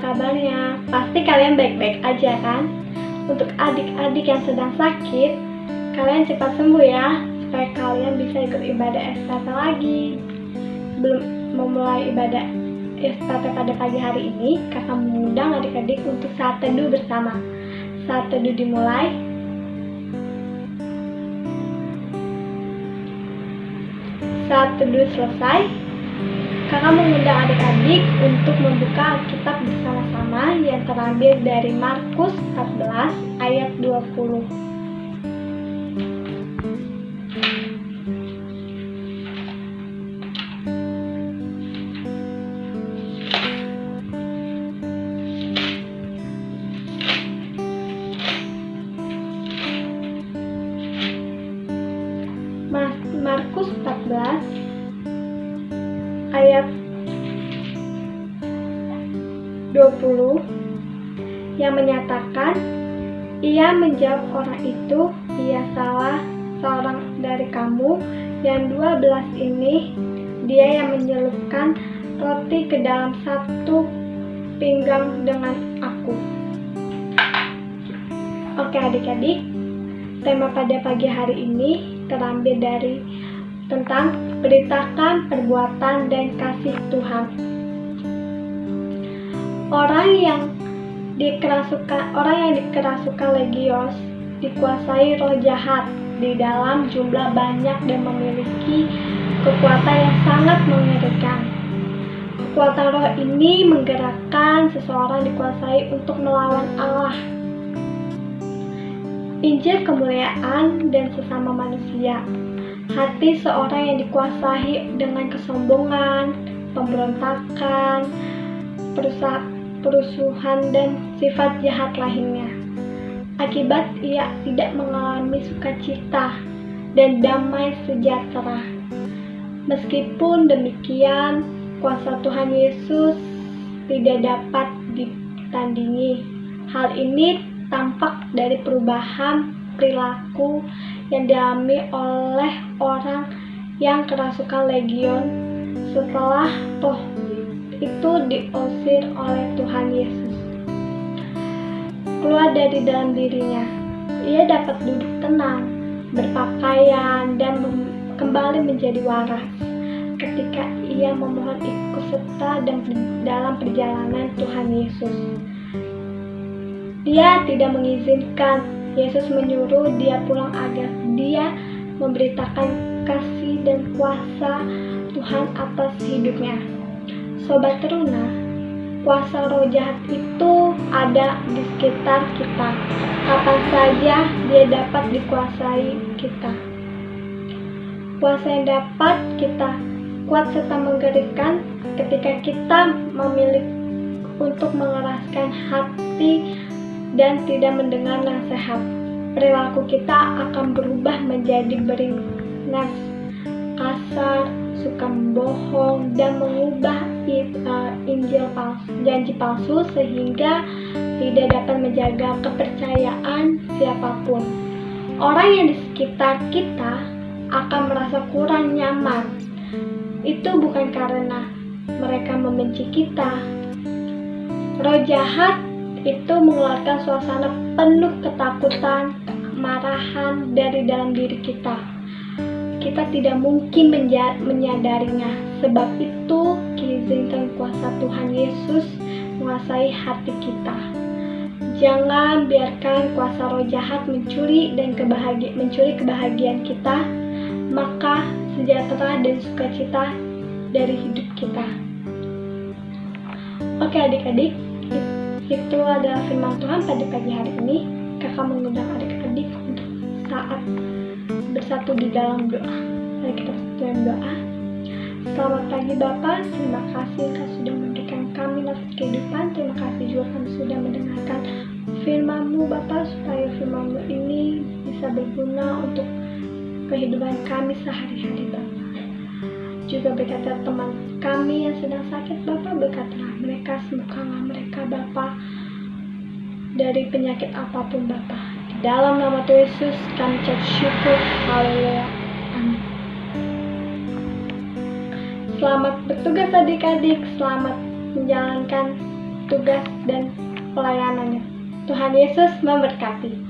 kabarnya? Pasti kalian baik-baik aja kan? Untuk adik-adik yang sedang sakit, kalian cepat sembuh ya, supaya kalian bisa ikut ibadah estafet lagi. Sebelum memulai ibadah estafet pada pagi hari ini, kakak mengundang adik-adik untuk saat teduh bersama. Saat teduh dimulai, saat teduh selesai, kakak mengundang adik-adik membuka Alkitab bersama-sama yang terambil dari Markus 14 ayat 20. Markus 14 ayat 20 yang menyatakan ia menjawab orang itu ia salah seorang dari kamu yang dua belas ini dia yang menyelupkan roti ke dalam satu pinggang dengan aku oke adik-adik tema pada pagi hari ini terambil dari tentang beritakan perbuatan dan kasih Tuhan. Orang yang dikerasukan orang yang dikerasukan legios dikuasai roh jahat di dalam jumlah banyak dan memiliki kekuatan yang sangat mengerikan. Kekuatan roh ini menggerakkan seseorang dikuasai untuk melawan Allah. Injil kemuliaan dan sesama manusia hati seorang yang dikuasai dengan kesombongan, pemberontakan, perusuhan, dan sifat jahat lainnya. Akibat ia tidak mengalami sukacita dan damai sejahtera. Meskipun demikian, kuasa Tuhan Yesus tidak dapat ditandingi. Hal ini tampak dari perubahan perilaku yang dialami oleh orang yang kerasukan legion setelah toh itu diusir oleh Tuhan Yesus. Keluar dari dalam dirinya, ia dapat duduk tenang, berpakaian, dan kembali menjadi waras ketika ia memohon ikut serta dalam perjalanan Tuhan Yesus. Dia tidak mengizinkan Yesus menyuruh dia pulang agar dia memberitakan kasih dan kuasa Tuhan atas hidupnya. Sobat teruna, kuasa roh jahat itu ada di sekitar kita. Kapan saja dia dapat dikuasai kita. Kuasa yang dapat kita kuat serta menggerakkan ketika kita memilih untuk mengeraskan hati dan tidak mendengar nasihat, perilaku kita akan berubah menjadi beringas, kasar, suka membohong, dan mengubah uh, Injil palsu, janji palsu sehingga tidak dapat menjaga kepercayaan siapa pun. Orang yang di sekitar kita akan merasa kurang nyaman. Itu bukan karena mereka membenci kita. Roh jahat itu mengeluarkan suasana penuh ketakutan, kemarahan dari dalam diri kita. Kita tidak mungkin menyadarinya, sebab itu kizinkan kuasa Tuhan Yesus menguasai hati kita. Jangan biarkan kuasa roh jahat mencuri dan kebahagia mencuri kebahagiaan kita, maka sejahtera dan sukacita dari hidup kita. Oke adik-adik, itu adalah firman Tuhan pada pagi hari ini. Kakak mengundang adik-adik untuk saat bersatu di dalam doa. Mari kita bersatu dalam doa. Selamat pagi Bapak, terima kasih Kau sudah memberikan kami nafas kehidupan. Terima kasih juga kami sudah mendengarkan firman-Mu Bapak, supaya firman-Mu ini bisa berguna untuk kehidupan kami sehari-hari Bapak juga berkata teman kami yang sedang sakit Bapak berkatalah mereka sembuhkanlah mereka Bapak dari penyakit apa pun Bapak dalam nama Tuhan Yesus kami cek syukur haleluya selamat bertugas adik-adik selamat menjalankan tugas dan pelayanannya. Tuhan Yesus memberkati.